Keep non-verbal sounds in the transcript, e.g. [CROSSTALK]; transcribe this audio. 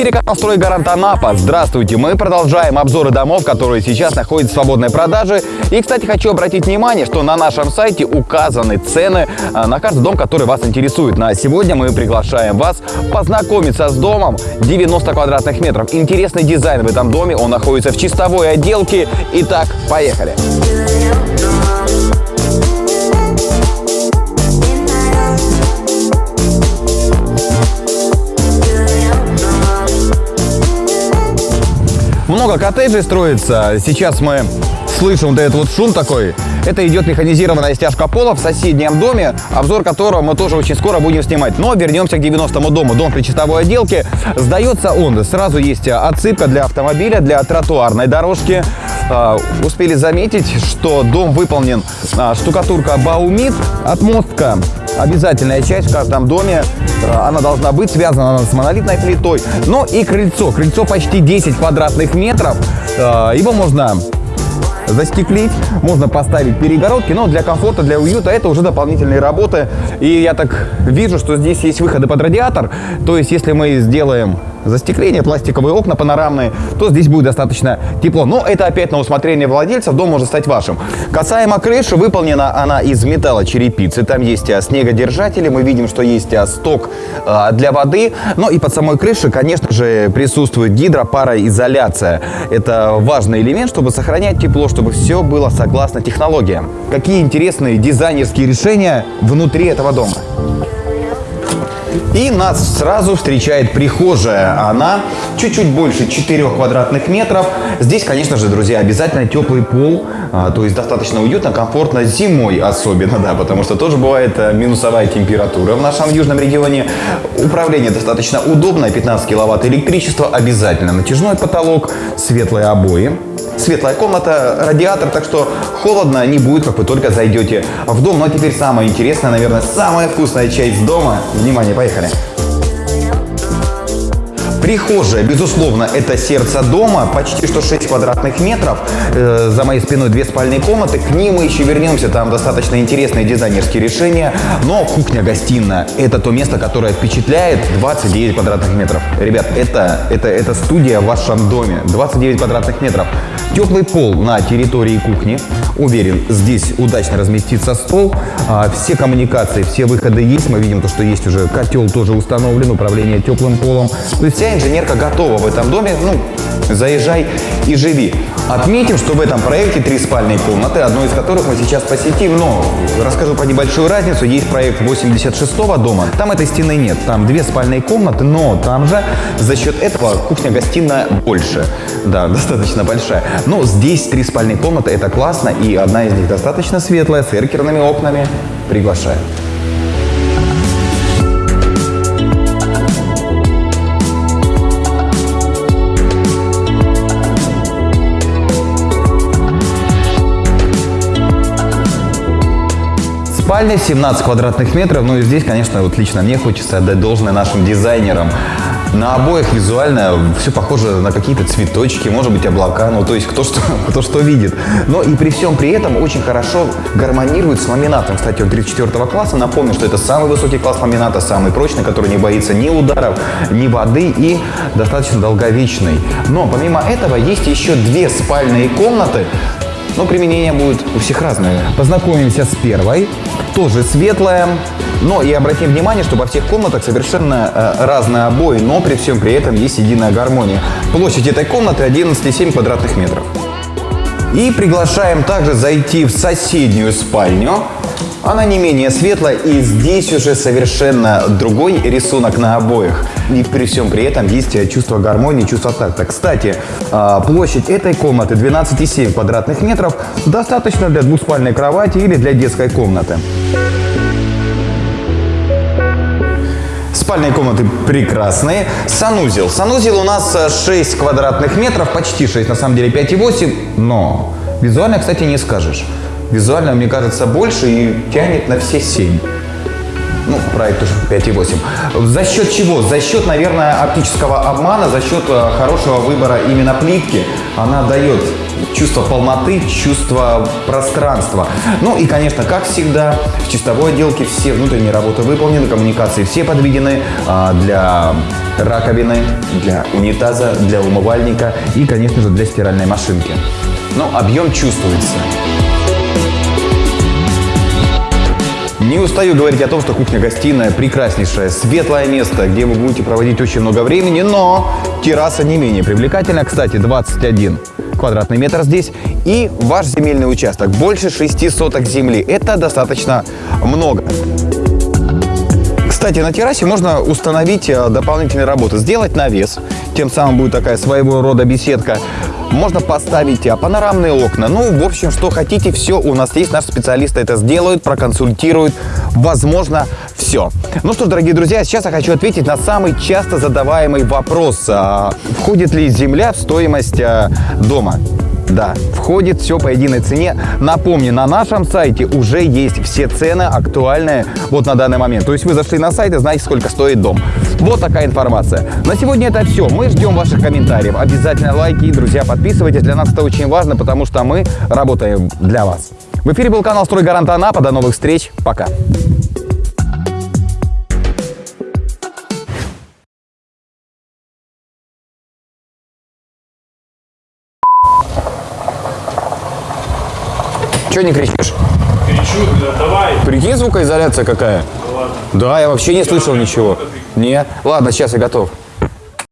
эфире канал «Стройгарант Анапа». Здравствуйте! Мы продолжаем обзоры домов, которые сейчас находятся в свободной продаже. И, кстати, хочу обратить внимание, что на нашем сайте указаны цены а, на каждый дом, который вас интересует. На сегодня мы приглашаем вас познакомиться с домом 90 квадратных метров. Интересный дизайн в этом доме, он находится в чистовой отделке. Итак, поехали! Много коттеджей строится. Сейчас мы слышим вот этот вот шум такой. Это идет механизированная стяжка пола в соседнем доме, обзор которого мы тоже очень скоро будем снимать. Но вернемся к 90-му дому. Дом при чистовой отделке. Сдается он. Сразу есть отсыпка для автомобиля, для тротуарной дорожки. Uh, успели заметить, что дом выполнен uh, штукатурка Баумит, отмостка обязательная часть в каждом доме. Uh, она должна быть связана с монолитной плитой. Ну и крыльцо. Крыльцо почти 10 квадратных метров. Его можно застеклить, можно поставить перегородки, но для комфорта, для уюта это уже дополнительные работы. И я так вижу, что здесь есть выходы под радиатор, то есть если мы сделаем застекление, пластиковые окна панорамные, то здесь будет достаточно тепло. Но это опять на усмотрение владельцев, дом может стать вашим. Касаемо крыши, выполнена она из металлочерепицы. Там есть а, снегодержатели, мы видим, что есть а, сток а, для воды. Но и под самой крышей, конечно же, присутствует гидропароизоляция. Это важный элемент, чтобы сохранять тепло, чтобы все было согласно технологиям. Какие интересные дизайнерские решения внутри этого дома. И нас сразу встречает прихожая. Она чуть-чуть больше 4 квадратных метров. Здесь, конечно же, друзья, обязательно теплый пол. А, то есть достаточно уютно, комфортно зимой особенно, да, потому что тоже бывает э, минусовая температура в нашем южном регионе. Управление достаточно удобное, 15 киловатт электричества, обязательно натяжной потолок, светлые обои светлая комната, радиатор, так что холодно не будет, как вы только зайдете в дом. Ну а теперь самое интересное, наверное, самая вкусная часть дома. Внимание, поехали! Прихожая, безусловно, это сердце дома, почти что 6 квадратных метров. Э, за моей спиной две спальные комнаты. К ним мы еще вернемся, там достаточно интересные дизайнерские решения. Но кухня-гостиная – это то место, которое впечатляет 29 квадратных метров. Ребят, это, это, это студия в вашем доме. 29 квадратных метров. Теплый пол на территории кухни. Уверен, здесь удачно разместится стол. А, все коммуникации, все выходы есть. Мы видим, то, что есть уже котел тоже установлен, управление теплым полом. То есть вся инженерка готова в этом доме. Ну, заезжай и живи. Отметим, что в этом проекте три спальные комнаты, одну из которых мы сейчас посетим, но расскажу про небольшую разницу. Есть проект 86-го дома, там этой стены нет, там две спальные комнаты, но там же за счет этого кухня-гостиная больше, да, [LAUGHS] достаточно большая. Но здесь три спальные комнаты, это классно, и одна из них достаточно светлая, с эркерными окнами. Приглашаю. Спальня 17 квадратных метров. Ну и здесь, конечно, вот лично мне хочется отдать должное нашим дизайнерам. На обоих визуально все похоже на какие-то цветочки, может быть, облака, ну, то есть кто что, [LAUGHS] кто что видит. Но и при всем при этом очень хорошо гармонирует с ламинатом. Кстати, он 34 класса. Напомню, что это самый высокий класс ламината, самый прочный, который не боится ни ударов, ни воды и достаточно долговечный. Но помимо этого есть еще две спальные комнаты, но применение будет у всех разное. Познакомимся с первой. Тоже светлая. Но и обратим внимание, что во всех комнатах совершенно э, разные обои, но при всем при этом есть единая гармония. Площадь этой комнаты 11,7 квадратных метров. И приглашаем также зайти в соседнюю спальню. Она не менее светлая, и здесь уже совершенно другой рисунок на обоих. И при всем при этом есть чувство гармонии, чувство такта. Кстати, а, площадь этой комнаты 12,7 квадратных метров достаточно для двуспальной кровати или для детской комнаты. Спальные комнаты прекрасные. Санузел. Санузел у нас 6 квадратных метров, почти 6, на самом деле 5,8, но визуально, кстати, не скажешь. Визуально, мне кажется, больше и тянет на все 7. Ну, проект уже 5,8. За счет чего? За счет, наверное, оптического обмана, за счет э, хорошего выбора именно плитки. Она дает чувство полноты, чувство пространства. Ну и, конечно, как всегда, в чистовой отделке все внутренние работы выполнены, коммуникации все подведены а, для раковины, для унитаза, для умывальника и, конечно же, для стиральной машинки. Но объем чувствуется. Не устаю говорить о том, что кухня-гостиная прекраснейшее, светлое место, где вы будете проводить очень много времени, но терраса не менее привлекательна. Кстати, 21 квадратный метр здесь. И ваш земельный участок больше 6 соток земли. Это достаточно много. Кстати, на террасе можно установить э, дополнительные работы. Сделать навес, тем самым будет такая своего рода беседка. Можно поставить э, панорамные окна. Ну, в общем, что хотите, все у нас есть. Наши специалисты это сделают, проконсультируют. Возможно, все. Ну что ж, дорогие друзья, сейчас я хочу ответить на самый часто задаваемый вопрос. А, Входит ли земля в стоимость э, дома? Да, входит все по единой цене. Напомню, на нашем сайте уже есть все цены актуальные вот на данный момент. То есть вы зашли на сайт и знаете, сколько стоит дом. Вот такая информация. На сегодня это все. Мы ждем ваших комментариев. Обязательно лайки и, друзья, подписывайтесь. Для нас это очень важно, потому что мы работаем для вас. В эфире был канал «Стройгарант Анапа». До новых встреч. Пока. Че не кричишь? Кричу, да, давай. Прикинь, звукоизоляция какая? Ладно. Да, я вообще не слышал ничего. Не? Ладно, сейчас я готов.